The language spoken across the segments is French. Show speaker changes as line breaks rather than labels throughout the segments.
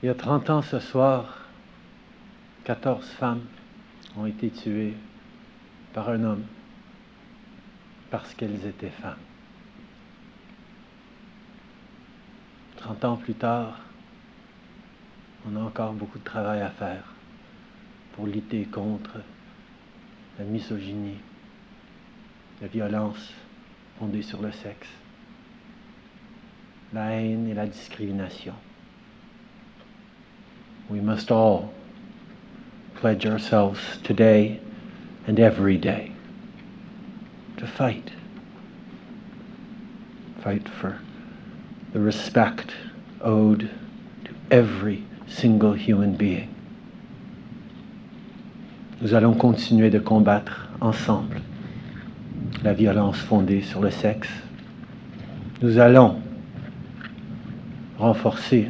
Il y a 30 ans ce soir, 14 femmes ont été tuées par un homme parce qu'elles étaient femmes. 30 ans plus tard, on a encore beaucoup de travail à faire pour lutter contre la misogynie, la violence fondée sur le sexe, la haine et la discrimination. We must all pledge ourselves today and every day to fight. Fight for the respect owed to every single human being. Nous allons continuer de combattre ensemble la violence fondée sur le sexe. Nous allons renforcer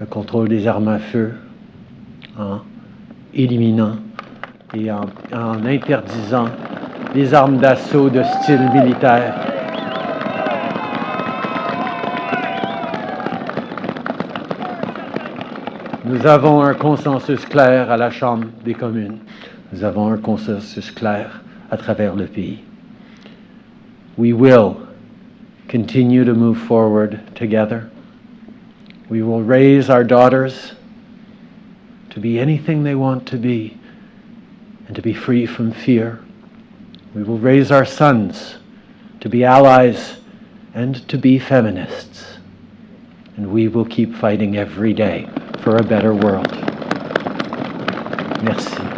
le contrôle des armes à feu en éliminant et en, interdisant les armes d'assaut de style militaire. Nous avons un consensus clair à la Chambre des communes. Nous avons un consensus clair à travers le pays. We will continue to move forward together. We will raise our daughters to be anything they want to be and to be free from fear. We will raise our sons to be allies and to be feminists. And we will keep fighting every day for a better world. Merci.